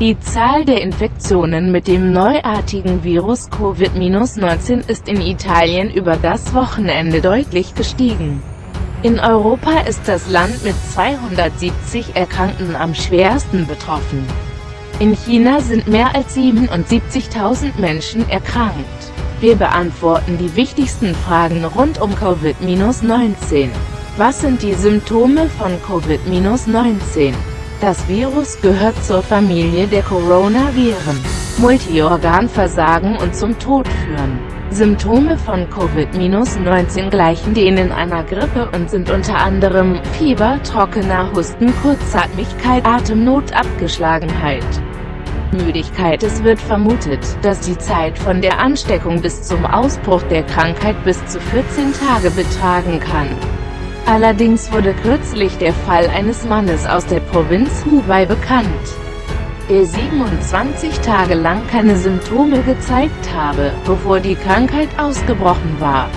Die Zahl der Infektionen mit dem neuartigen Virus Covid-19 ist in Italien über das Wochenende deutlich gestiegen. In Europa ist das Land mit 270 Erkrankten am schwersten betroffen. In China sind mehr als 77.000 Menschen erkrankt. Wir beantworten die wichtigsten Fragen rund um Covid-19. Was sind die Symptome von Covid-19? Das Virus gehört zur Familie der Coronaviren. Multiorganversagen und zum Tod führen. Symptome von Covid-19 gleichen denen einer Grippe und sind unter anderem Fieber, trockener Husten, Kurzatmigkeit, Atemnot, Abgeschlagenheit. Müdigkeit Es wird vermutet, dass die Zeit von der Ansteckung bis zum Ausbruch der Krankheit bis zu 14 Tage betragen kann. Allerdings wurde kürzlich der Fall eines Mannes aus der Provinz Hubei bekannt, der 27 Tage lang keine Symptome gezeigt habe, bevor die Krankheit ausgebrochen war.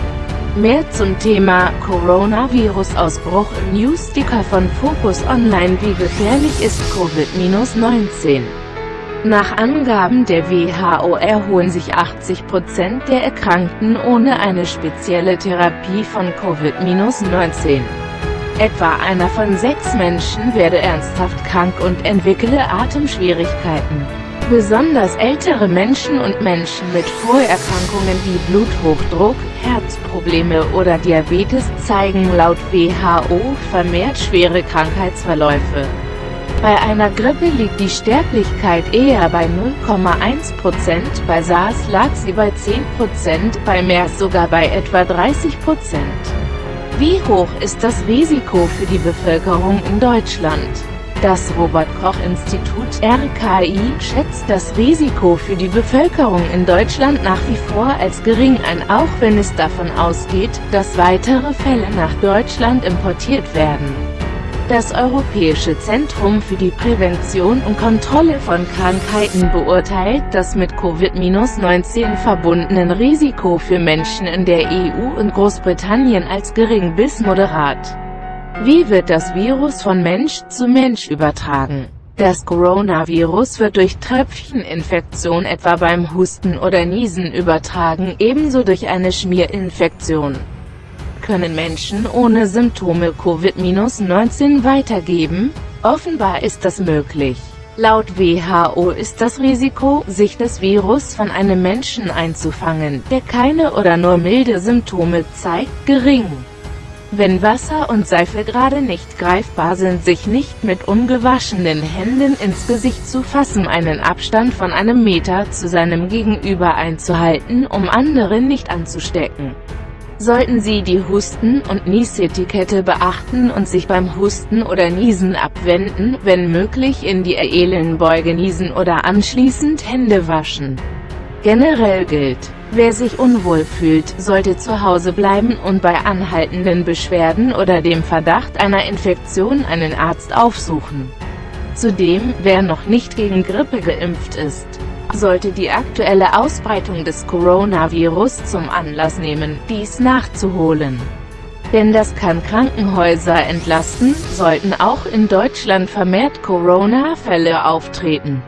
Mehr zum Thema Coronavirus-Ausbruch im Newsticker von Focus Online Wie gefährlich ist Covid-19? Nach Angaben der WHO erholen sich 80% der Erkrankten ohne eine spezielle Therapie von Covid-19. Etwa einer von sechs Menschen werde ernsthaft krank und entwickle Atemschwierigkeiten. Besonders ältere Menschen und Menschen mit Vorerkrankungen wie Bluthochdruck, Herzprobleme oder Diabetes zeigen laut WHO vermehrt schwere Krankheitsverläufe. Bei einer Grippe liegt die Sterblichkeit eher bei 0,1%, bei SARS lag sie bei 10%, bei MERS sogar bei etwa 30%. Wie hoch ist das Risiko für die Bevölkerung in Deutschland? Das Robert-Koch-Institut RKI schätzt das Risiko für die Bevölkerung in Deutschland nach wie vor als gering ein, auch wenn es davon ausgeht, dass weitere Fälle nach Deutschland importiert werden. Das Europäische Zentrum für die Prävention und Kontrolle von Krankheiten beurteilt das mit Covid-19 verbundenen Risiko für Menschen in der EU und Großbritannien als gering bis moderat. Wie wird das Virus von Mensch zu Mensch übertragen? Das Coronavirus wird durch Tröpfcheninfektion etwa beim Husten oder Niesen übertragen, ebenso durch eine Schmierinfektion können Menschen ohne Symptome Covid-19 weitergeben? Offenbar ist das möglich. Laut WHO ist das Risiko, sich das Virus von einem Menschen einzufangen, der keine oder nur milde Symptome zeigt, gering. Wenn Wasser und Seife gerade nicht greifbar sind, sich nicht mit ungewaschenen Händen ins Gesicht zu fassen, einen Abstand von einem Meter zu seinem Gegenüber einzuhalten, um andere nicht anzustecken sollten Sie die Husten- und Niesetikette beachten und sich beim Husten oder Niesen abwenden, wenn möglich in die Ellenbeuge niesen oder anschließend Hände waschen. Generell gilt, wer sich unwohl fühlt, sollte zu Hause bleiben und bei anhaltenden Beschwerden oder dem Verdacht einer Infektion einen Arzt aufsuchen. Zudem, wer noch nicht gegen Grippe geimpft ist, sollte die aktuelle Ausbreitung des Coronavirus zum Anlass nehmen, dies nachzuholen. Denn das kann Krankenhäuser entlasten, sollten auch in Deutschland vermehrt Corona-Fälle auftreten.